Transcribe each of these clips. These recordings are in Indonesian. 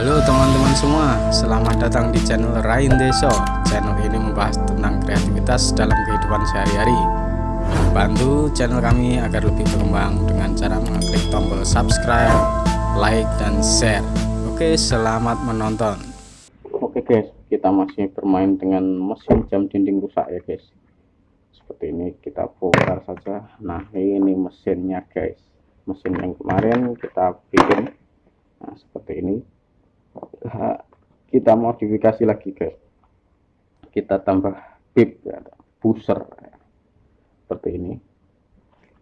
Halo teman-teman semua, selamat datang di channel Rain Deso. Channel ini membahas tentang kreativitas dalam kehidupan sehari-hari. Bantu channel kami agar lebih berkembang dengan cara mengklik tombol subscribe, like, dan share. Oke, selamat menonton. Oke guys, kita masih bermain dengan mesin jam dinding rusak ya guys. Seperti ini kita bongkar saja. Nah ini mesinnya guys. Mesin yang kemarin kita bikin. Nah seperti ini kita modifikasi lagi guys. Kita tambah bib ya, booster. Seperti ini.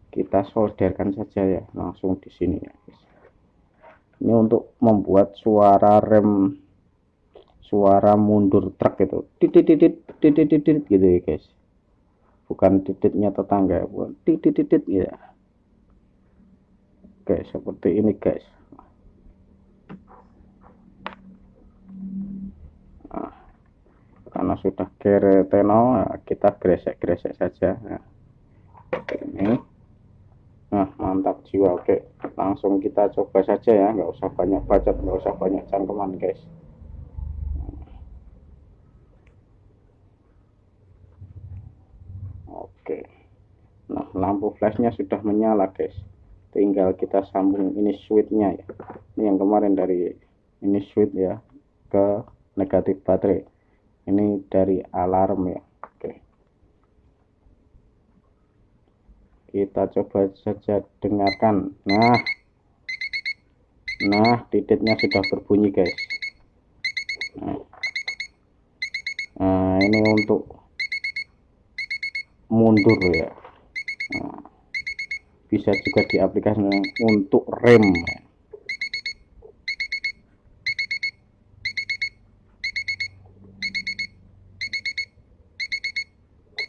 Kita solderkan saja ya. Langsung di sini ya ini untuk membuat suara rem suara mundur truk itu titit titit titit titit gitu ya guys. Bukan tititnya tetangga bukan. Titit titit ya. Guys seperti ini guys sudah kereteno nah, kita gresek-gresek saja. Nah, ini. Nah mantap jiwa. Oke langsung kita coba saja ya. Nggak usah banyak bacot nggak usah banyak cangkeman guys. Oke. Nah lampu flashnya sudah menyala guys. Tinggal kita sambung ini switchnya ya. Ini yang kemarin dari ini switch ya ke negatif baterai ini dari alarm ya. Oke. Kita coba saja dengarkan. Nah. Nah titiknya sudah berbunyi guys. Nah, nah ini untuk mundur ya. Nah, bisa juga diaplikasikan untuk rem. ya.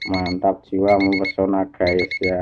Mantap jiwa mempesona guys ya